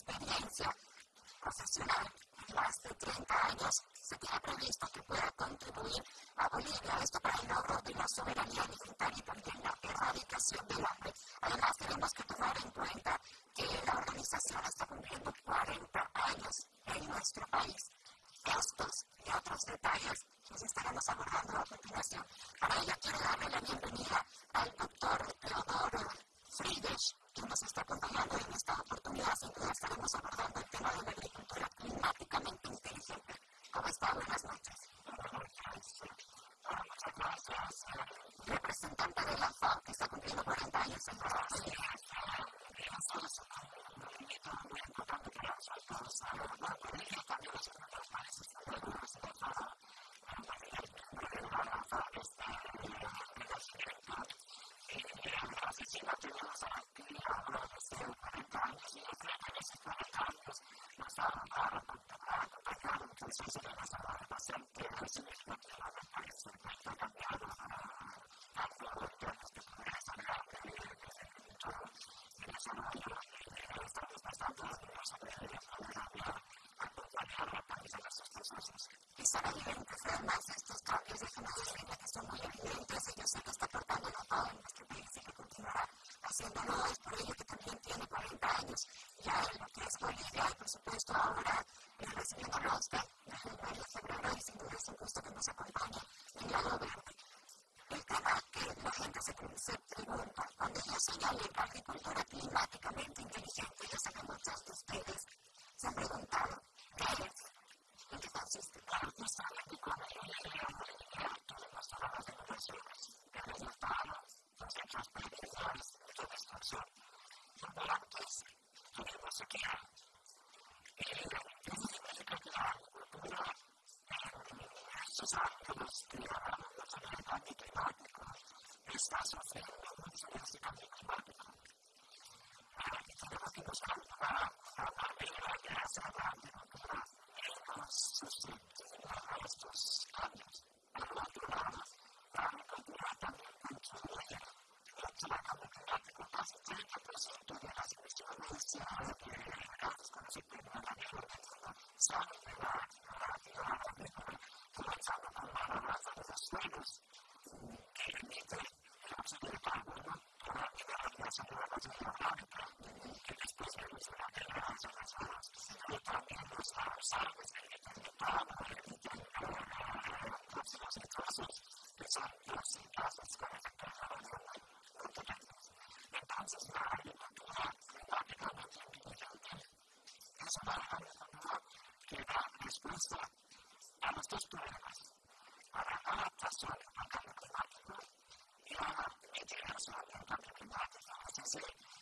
experiencia profesional de más de 30 años, se tiene previsto que pueda contribuir a Bolivia, esto para el logro de una soberanía alimentaria y también la erradicación del hambre. Además, tenemos que tomar en cuenta que la organización está cumpliendo 40 años en nuestro país. Estos y otros detalles los estaremos abordando a continuación. Para ello, quiero darle la bienvenida al doctor Teodoro Friedrich nos está acompañando en esta oportunidad, sin estaremos abordando el tema de la agricultura climáticamente inteligente. ¿Cómo está? Buenas noches. Muchas gracias. Representante de la FAO, que está cumpliendo 40 años en nuestra sleep Gracias.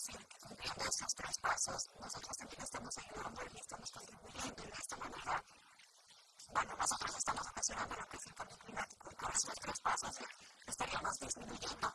decir que cumpliendo estos tres pasos, nosotros también estamos ayudando y estamos contribuyendo de esta manera. Bueno, nosotros estamos ocasionando lo que es el cambio climático con estos tres pasos estaríamos disminuyendo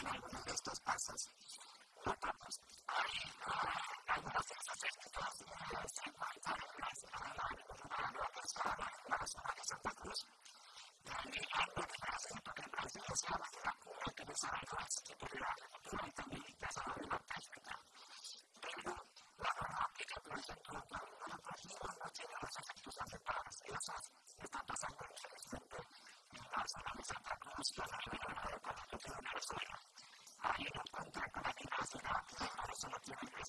en algunas de estas masas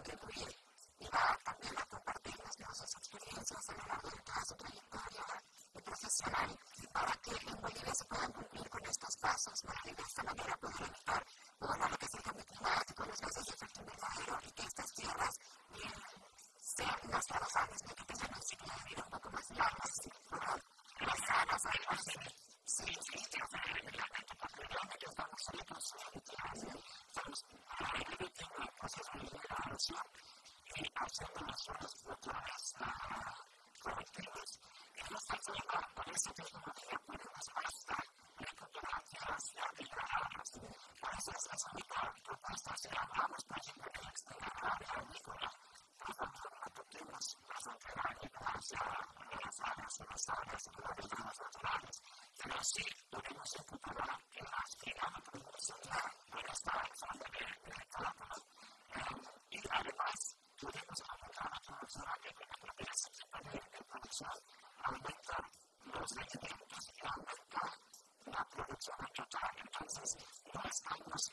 contribuir y va también a compartirnos ¿no? sus experiencias a lo largo de toda su trayectoria profesional para que en Bolivia se puedan cumplir con estos pasos, para que de esta manera puedan evitar, bueno, lo que es el cambio climático, los gases de efecto invernadero y que estas tierras sean más trabajables, ¿no? que tengan un ciclo de vida un poco más largo, ¿verdad? Más sanas, algo así. Sí, sí, sí, o sea, realmente porque realmente estamos solitos, estamos, podemos encontrar en las que han aprendido a de, de los requerimientos y aumenta la producción total. Entonces, no estamos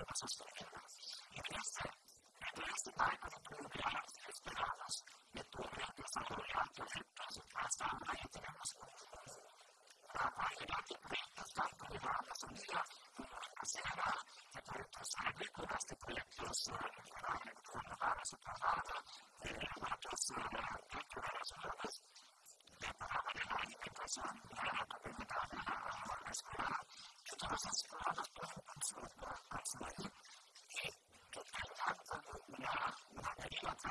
otras personas y de este, de este barco